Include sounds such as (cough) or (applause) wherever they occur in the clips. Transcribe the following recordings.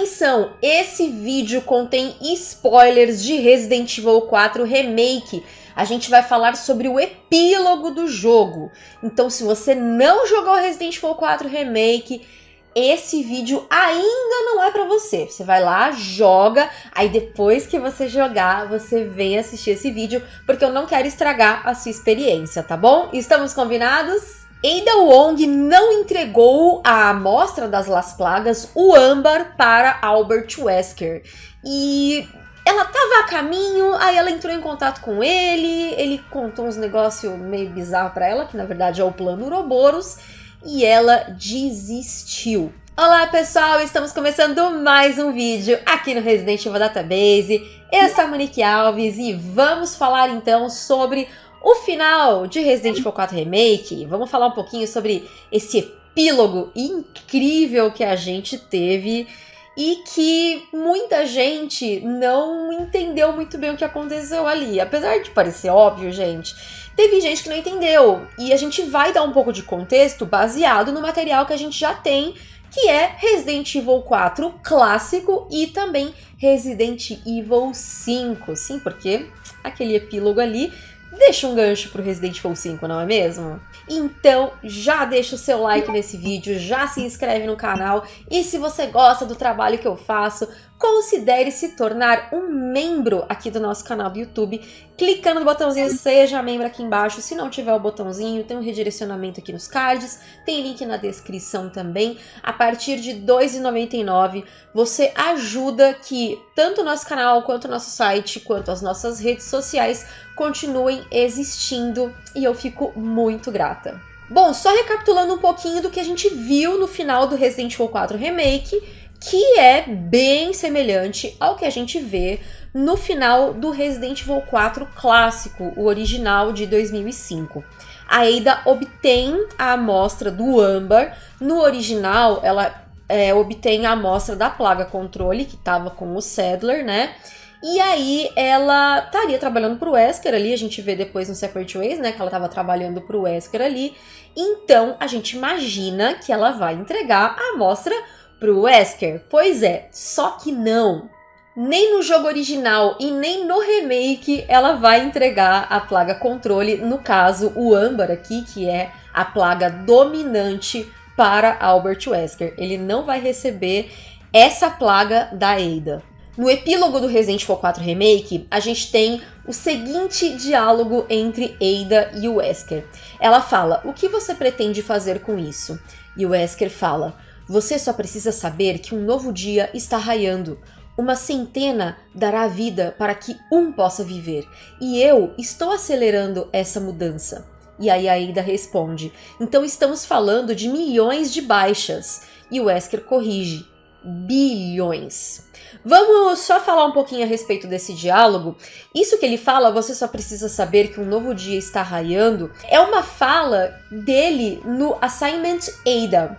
Atenção, esse vídeo contém spoilers de Resident Evil 4 Remake. A gente vai falar sobre o epílogo do jogo. Então, se você não jogou Resident Evil 4 Remake, esse vídeo ainda não é para você. Você vai lá, joga, aí depois que você jogar, você vem assistir esse vídeo, porque eu não quero estragar a sua experiência, tá bom? Estamos combinados? Ada Wong não entregou a amostra das Las Plagas, o âmbar, para Albert Wesker. E ela tava a caminho, aí ela entrou em contato com ele, ele contou uns negócios meio bizarros para ela, que na verdade é o plano Uroboros, e ela desistiu. Olá pessoal, estamos começando mais um vídeo aqui no Resident Evil Database. Eu sou a Monique Alves e vamos falar então sobre o final de Resident Evil 4 Remake, vamos falar um pouquinho sobre esse epílogo incrível que a gente teve e que muita gente não entendeu muito bem o que aconteceu ali. Apesar de parecer óbvio, gente, teve gente que não entendeu. E a gente vai dar um pouco de contexto baseado no material que a gente já tem, que é Resident Evil 4 clássico e também Resident Evil 5. Sim, porque aquele epílogo ali deixa um gancho pro Resident Evil 5, não é mesmo? Então já deixa o seu like nesse vídeo, já se inscreve no canal e se você gosta do trabalho que eu faço, considere se tornar um membro aqui do nosso canal do YouTube, clicando no botãozinho Seja Membro aqui embaixo. Se não tiver o botãozinho, tem um redirecionamento aqui nos cards, tem link na descrição também. A partir de R$ 2,99 você ajuda que tanto o nosso canal, quanto o nosso site, quanto as nossas redes sociais continuem existindo e eu fico muito grata. Bom, só recapitulando um pouquinho do que a gente viu no final do Resident Evil 4 Remake, que é bem semelhante ao que a gente vê no final do Resident Evil 4 clássico, o original de 2005. A Ada obtém a amostra do âmbar, no original ela é, obtém a amostra da plaga controle, que estava com o Sadler, né? E aí ela estaria trabalhando para o Wesker ali, a gente vê depois no Separate Ways, né, que ela estava trabalhando para o Wesker ali. Então a gente imagina que ela vai entregar a amostra pro Wesker? Pois é, só que não. Nem no jogo original e nem no remake ela vai entregar a plaga controle, no caso o âmbar aqui, que é a plaga dominante para Albert Wesker. Ele não vai receber essa plaga da Ada. No epílogo do Resident Evil 4 Remake, a gente tem o seguinte diálogo entre Ada e o Wesker. Ela fala, o que você pretende fazer com isso? E o Wesker fala, você só precisa saber que um novo dia está raiando. Uma centena dará vida para que um possa viver. E eu estou acelerando essa mudança. E aí a Ada responde: Então estamos falando de milhões de baixas. E o Wesker corrige: bilhões. Vamos só falar um pouquinho a respeito desse diálogo. Isso que ele fala, você só precisa saber que um novo dia está raiando, é uma fala dele no Assignment Ada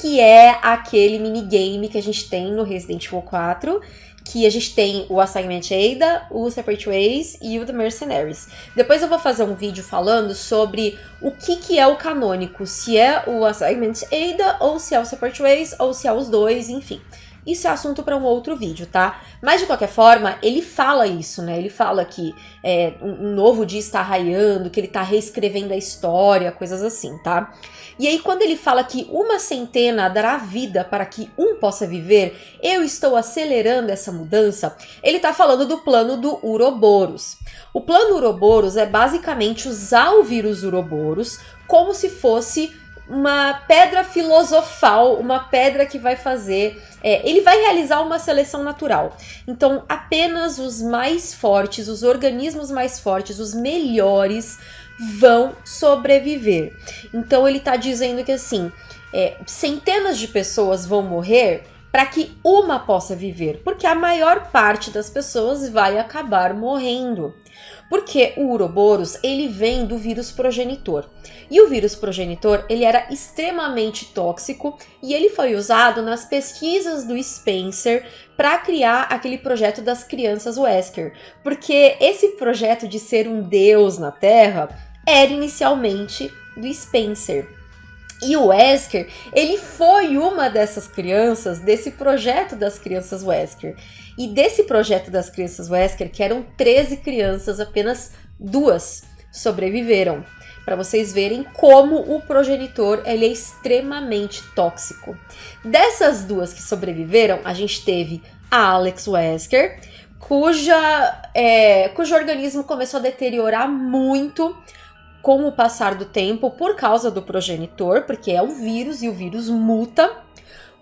que é aquele minigame que a gente tem no Resident Evil 4, que a gente tem o Assignment Ada, o Separate Ways e o The Mercenaries. Depois eu vou fazer um vídeo falando sobre o que, que é o canônico, se é o Assignment Ada, ou se é o Separate Ways, ou se é os dois, enfim. Isso é assunto para um outro vídeo, tá? Mas de qualquer forma, ele fala isso, né? Ele fala que é, um novo dia está raiando, que ele está reescrevendo a história, coisas assim, tá? E aí, quando ele fala que uma centena dará vida para que um possa viver, eu estou acelerando essa mudança, ele está falando do plano do Uroboros. O plano Uroboros é basicamente usar o vírus Uroboros como se fosse uma pedra filosofal, uma pedra que vai fazer. É, ele vai realizar uma seleção natural. Então, apenas os mais fortes, os organismos mais fortes, os melhores vão sobreviver. Então, ele está dizendo que assim, é, centenas de pessoas vão morrer para que uma possa viver, porque a maior parte das pessoas vai acabar morrendo. Porque o Uroboros, ele vem do vírus progenitor. E o vírus progenitor, ele era extremamente tóxico e ele foi usado nas pesquisas do Spencer para criar aquele projeto das crianças Wesker. Porque esse projeto de ser um deus na Terra era inicialmente do Spencer. E o Wesker, ele foi uma dessas crianças, desse projeto das crianças Wesker. E desse projeto das crianças Wesker, que eram 13 crianças, apenas duas sobreviveram. Para vocês verem como o progenitor ele é extremamente tóxico. Dessas duas que sobreviveram, a gente teve a Alex Wesker, cuja, é, cujo organismo começou a deteriorar muito com o passar do tempo por causa do progenitor, porque é um vírus e o vírus muta,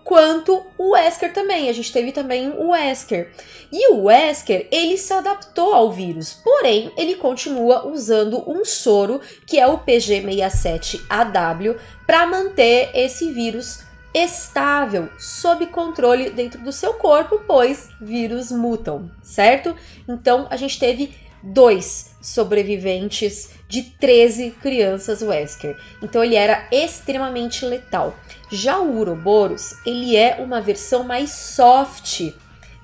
quanto o Wesker também. A gente teve também o Wesker. E o Wesker, ele se adaptou ao vírus, porém, ele continua usando um soro, que é o PG67AW, para manter esse vírus estável, sob controle dentro do seu corpo, pois vírus mutam, certo? Então, a gente teve dois sobreviventes de 13 crianças Wesker. Então ele era extremamente letal. Já o Uroboros, ele é uma versão mais soft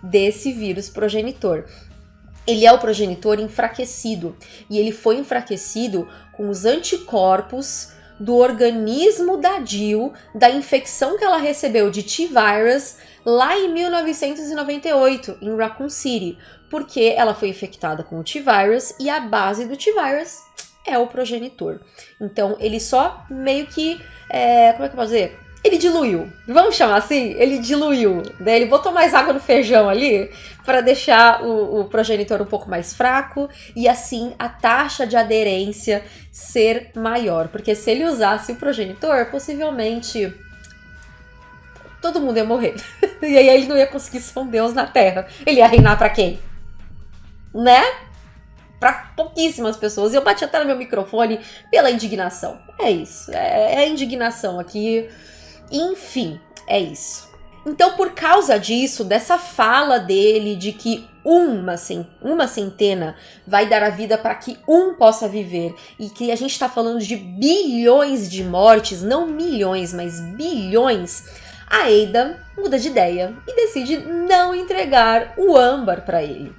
desse vírus progenitor. Ele é o progenitor enfraquecido e ele foi enfraquecido com os anticorpos do organismo da Jill da infecção que ela recebeu de T-Virus lá em 1998, em Raccoon City, porque ela foi infectada com o T-Virus e a base do T-Virus é o progenitor. Então ele só meio que. É, como é que eu posso dizer? Ele diluiu, vamos chamar assim? Ele diluiu, né? Ele botou mais água no feijão ali para deixar o, o, progenitor um pouco mais fraco e assim a taxa de aderência ser maior. Porque se ele usasse o progenitor, possivelmente todo mundo ia morrer. (laughs) e aí ele não ia conseguir ser um deus na Terra. Ele ia reinar para quem? Né? Para pouquíssimas pessoas. E eu bati até no meu microfone pela indignação. É isso. É, é indignação aqui. Enfim, é isso. Então, por causa disso, dessa fala dele de que uma, uma centena vai dar a vida para que um possa viver e que a gente está falando de bilhões de mortes, não milhões, mas bilhões, a Ada muda de ideia e decide não entregar o âmbar para ele.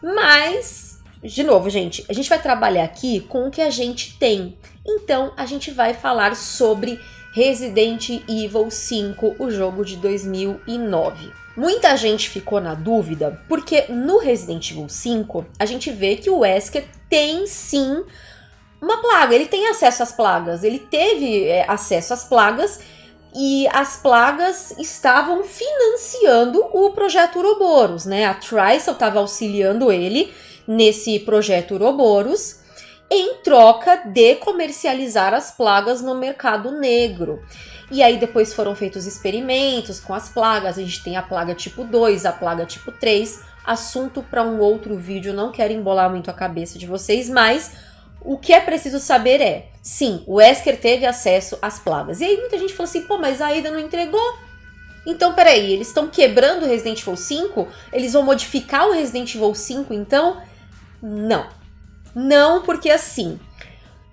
Mas, de novo, gente, a gente vai trabalhar aqui com o que a gente tem. Então, a gente vai falar sobre Resident Evil 5, o jogo de 2009. Muita gente ficou na dúvida porque no Resident Evil 5 a gente vê que o Wesker tem sim uma plaga, ele tem acesso às plagas, ele teve é, acesso às plagas e as plagas estavam financiando o projeto Uroboros, né? A Trisel estava auxiliando ele nesse projeto Uroboros em troca de comercializar as plagas no mercado negro. E aí depois foram feitos experimentos com as plagas, a gente tem a plaga tipo 2, a plaga tipo 3, assunto para um outro vídeo, não quero embolar muito a cabeça de vocês, mas o que é preciso saber é, sim, o Wesker teve acesso às plagas. E aí muita gente falou assim, pô, mas a não entregou. Então, peraí, eles estão quebrando o Resident Evil 5? Eles vão modificar o Resident Evil 5, então? Não. Não, porque assim,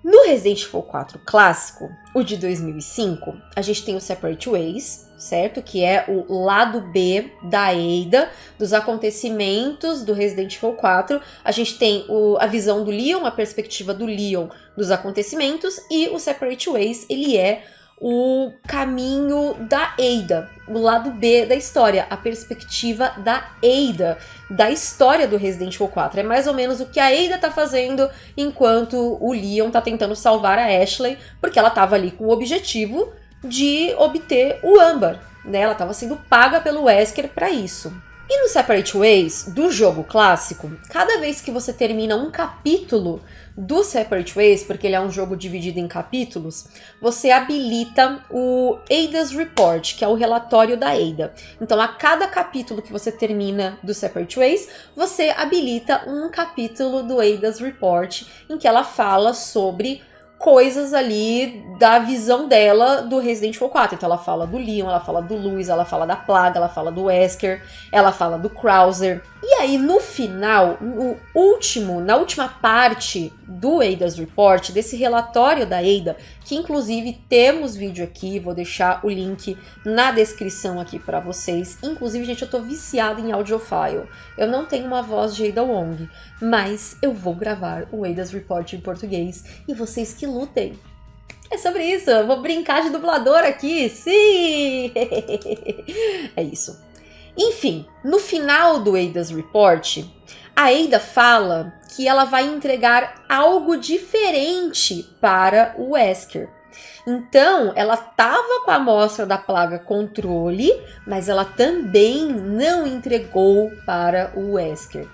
no Resident Evil 4 clássico, o de 2005, a gente tem o Separate Ways, certo? Que é o lado B da Ada, dos acontecimentos do Resident Evil 4. A gente tem o, a visão do Leon, a perspectiva do Leon dos acontecimentos, e o Separate Ways, ele é o caminho da Ada, o lado B da história, a perspectiva da Ada, da história do Resident Evil 4. É mais ou menos o que a Ada tá fazendo enquanto o Leon tá tentando salvar a Ashley, porque ela tava ali com o objetivo de obter o âmbar, né? Ela tava sendo paga pelo Wesker para isso. E no Separate Ways do jogo clássico, cada vez que você termina um capítulo do Separate Ways, porque ele é um jogo dividido em capítulos, você habilita o Ada's Report, que é o relatório da Ada. Então, a cada capítulo que você termina do Separate Ways, você habilita um capítulo do Ada's Report, em que ela fala sobre coisas ali da visão dela do Resident Evil 4. Então ela fala do Leon, ela fala do Luis, ela fala da Plaga, ela fala do Wesker, ela fala do Krauser. E aí no final, no último, na última parte do Ada's Report, desse relatório da Ada, que inclusive temos vídeo aqui, vou deixar o link na descrição aqui para vocês. Inclusive, gente, eu tô viciada em audiofile. Eu não tenho uma voz de Ada Wong, mas eu vou gravar o Ada's Report em português e vocês que lutem. É sobre isso, eu vou brincar de dublador aqui, sim! (laughs) é isso. Enfim, no final do Ada's Report, a Ada fala que ela vai entregar algo diferente para o Wesker. Então, ela estava com a amostra da plaga controle, mas ela também não entregou para o Wesker.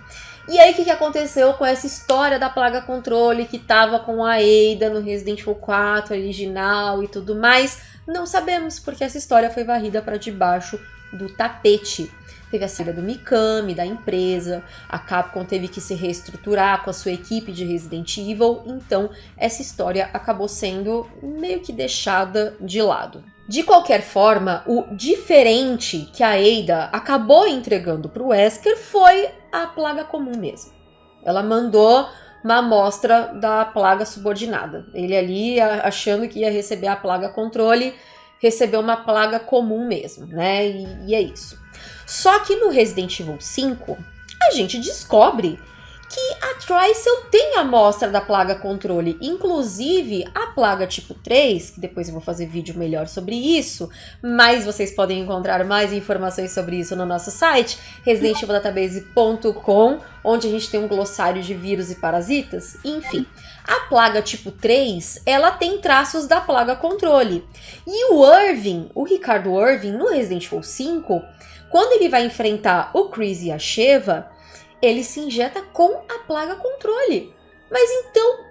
E aí, o que, que aconteceu com essa história da plaga controle que estava com a Ada no Resident Evil 4 original e tudo mais? Não sabemos, porque essa história foi varrida para debaixo do tapete. Teve a saída do Mikami, da empresa, a Capcom teve que se reestruturar com a sua equipe de Resident Evil, então essa história acabou sendo meio que deixada de lado. De qualquer forma, o diferente que a Ada acabou entregando para o Wesker foi a plaga comum mesmo. Ela mandou uma amostra da plaga subordinada. Ele ali, achando que ia receber a plaga controle, recebeu uma plaga comum mesmo, né? E, e é isso. Só que no Resident Evil 5, a gente descobre que a Trycell tem amostra da plaga controle, inclusive a plaga tipo 3, que depois eu vou fazer vídeo melhor sobre isso, mas vocês podem encontrar mais informações sobre isso no nosso site, residentevildatabase.com, onde a gente tem um glossário de vírus e parasitas, enfim. A plaga tipo 3, ela tem traços da plaga controle. E o Irving, o Ricardo Irving, no Resident Evil 5, quando ele vai enfrentar o Chris e a Sheva, ele se injeta com a plaga controle. Mas então,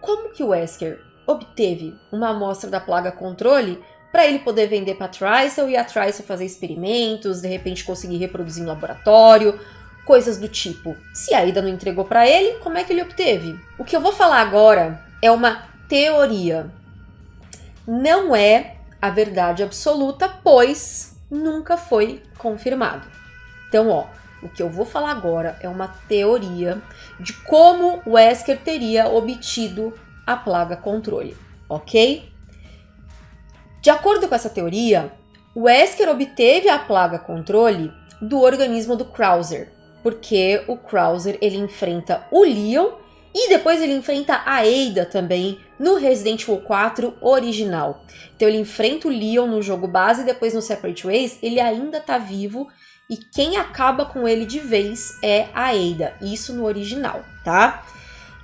como que o Wesker obteve uma amostra da plaga controle para ele poder vender para a e a Trisel fazer experimentos, de repente conseguir reproduzir em laboratório, coisas do tipo. Se a Ida não entregou para ele, como é que ele obteve? O que eu vou falar agora é uma teoria. Não é a verdade absoluta, pois nunca foi confirmado. Então, ó, o que eu vou falar agora é uma teoria de como Wesker teria obtido a plaga controle, ok? De acordo com essa teoria, Wesker obteve a plaga controle do organismo do Krauser, porque o Krauser ele enfrenta o Leon e depois ele enfrenta a Ada também no Resident Evil 4 original. Então ele enfrenta o Leon no jogo base e depois no Separate Ways ele ainda tá vivo e quem acaba com ele de vez é a Ada, isso no original, tá?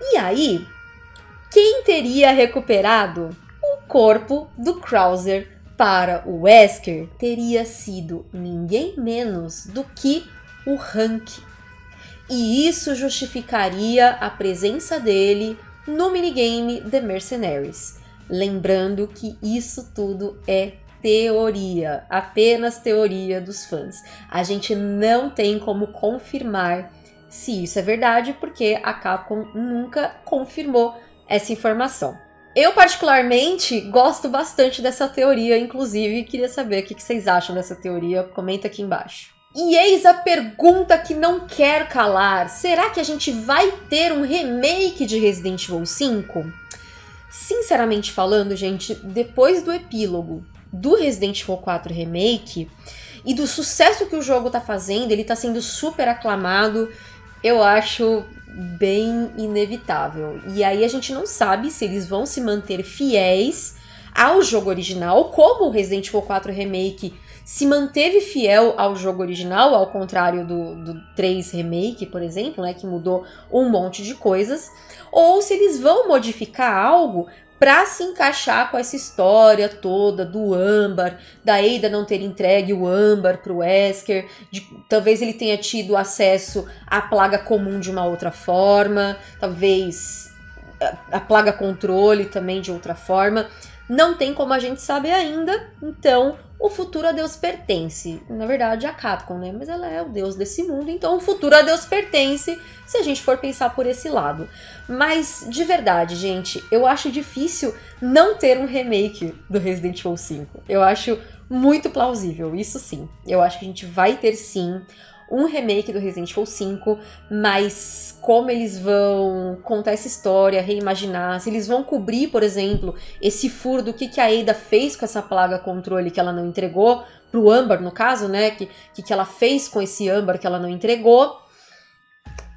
E aí, quem teria recuperado o corpo do Krauser para o Wesker teria sido ninguém menos do que o Hank, e isso justificaria a presença dele no minigame The Mercenaries. Lembrando que isso tudo é teoria, apenas teoria dos fãs. A gente não tem como confirmar se isso é verdade, porque a Capcom nunca confirmou essa informação. Eu, particularmente, gosto bastante dessa teoria, inclusive queria saber o que vocês acham dessa teoria. Comenta aqui embaixo. E eis a pergunta que não quer calar: será que a gente vai ter um remake de Resident Evil 5? Sinceramente falando, gente, depois do epílogo do Resident Evil 4 Remake e do sucesso que o jogo tá fazendo, ele tá sendo super aclamado, eu acho bem inevitável. E aí a gente não sabe se eles vão se manter fiéis ao jogo original, como o Resident Evil 4 Remake se manteve fiel ao jogo original, ao contrário do, do 3 Remake, por exemplo, né, que mudou um monte de coisas, ou se eles vão modificar algo para se encaixar com essa história toda do Amber, da Ada não ter entregue o Amber para o Wesker, de, talvez ele tenha tido acesso à plaga comum de uma outra forma, talvez a, a plaga controle também de outra forma. Não tem como a gente saber ainda, então o futuro a Deus pertence. Na verdade, a Capcom, né? Mas ela é o Deus desse mundo, então o futuro a Deus pertence, se a gente for pensar por esse lado. Mas, de verdade, gente, eu acho difícil não ter um remake do Resident Evil 5. Eu acho muito plausível, isso sim. Eu acho que a gente vai ter sim um remake do Resident Evil 5, mas como eles vão contar essa história, reimaginar, se eles vão cobrir, por exemplo, esse furo do que, que a Ada fez com essa plaga controle que ela não entregou, pro Amber no caso, né, que, que, que ela fez com esse Amber que ela não entregou,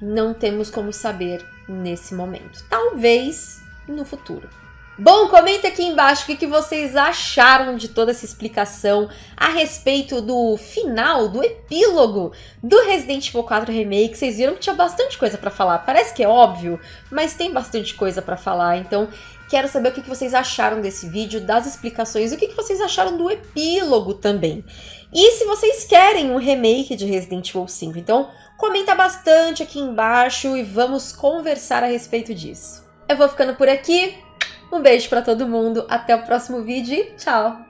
não temos como saber nesse momento. Talvez no futuro. Bom, comenta aqui embaixo o que, vocês acharam de toda essa explicação a respeito do final, do epílogo do Resident Evil 4 Remake. Vocês viram que tinha bastante coisa para falar. Parece que é óbvio, mas tem bastante coisa para falar. Então, quero saber o que, vocês acharam desse vídeo, das explicações, o que vocês acharam do epílogo também. E se vocês querem um remake de Resident Evil 5, então comenta bastante aqui embaixo e vamos conversar a respeito disso. Eu vou ficando por aqui. Um beijo para todo mundo, até o próximo vídeo e tchau!